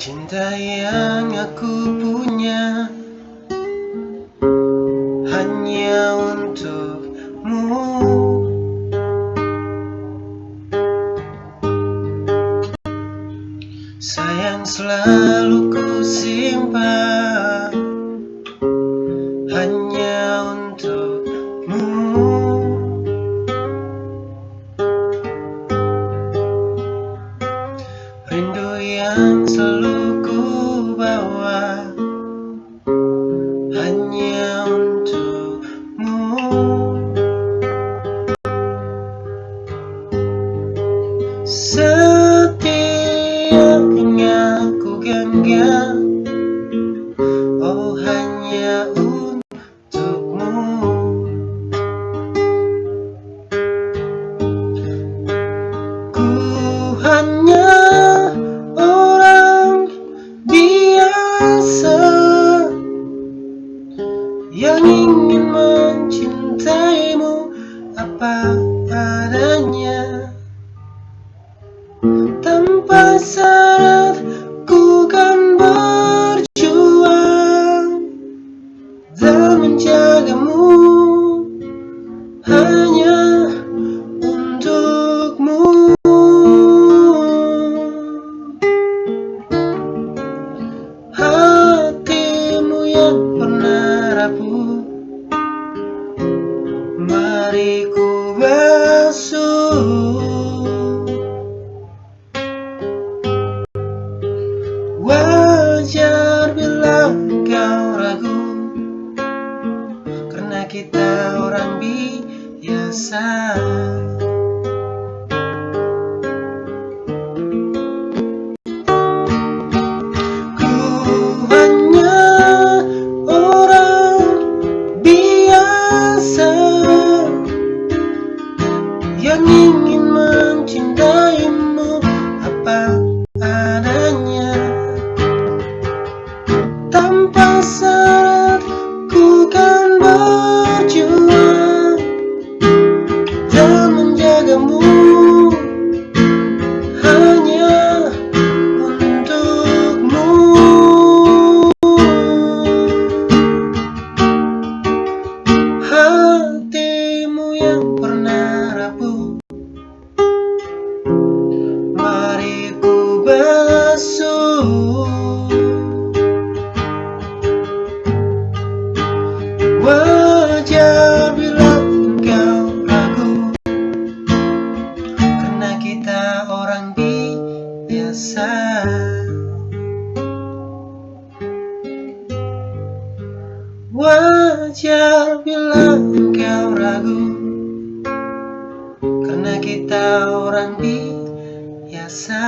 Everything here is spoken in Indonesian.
Cinta yang aku punya hanya untukmu. Sayang selalu ku simpan hanya untukmu yang selalu ku bawa. Hanya untukmu. Setiap Yang ingin mencintaimu apa adanya. Tanpa syarat ku kan berjuang Dan menjagamu. Hanya untukmu. Hatimu yang basuh Wajar bila kau ragu Karena kita orang biasa Yang ingin mencintaimu apa Mari ku basuh Wajar bila engkau ragu. Karena kita orang biasa. Wajar bila engkau ragu Karena kita orang biasa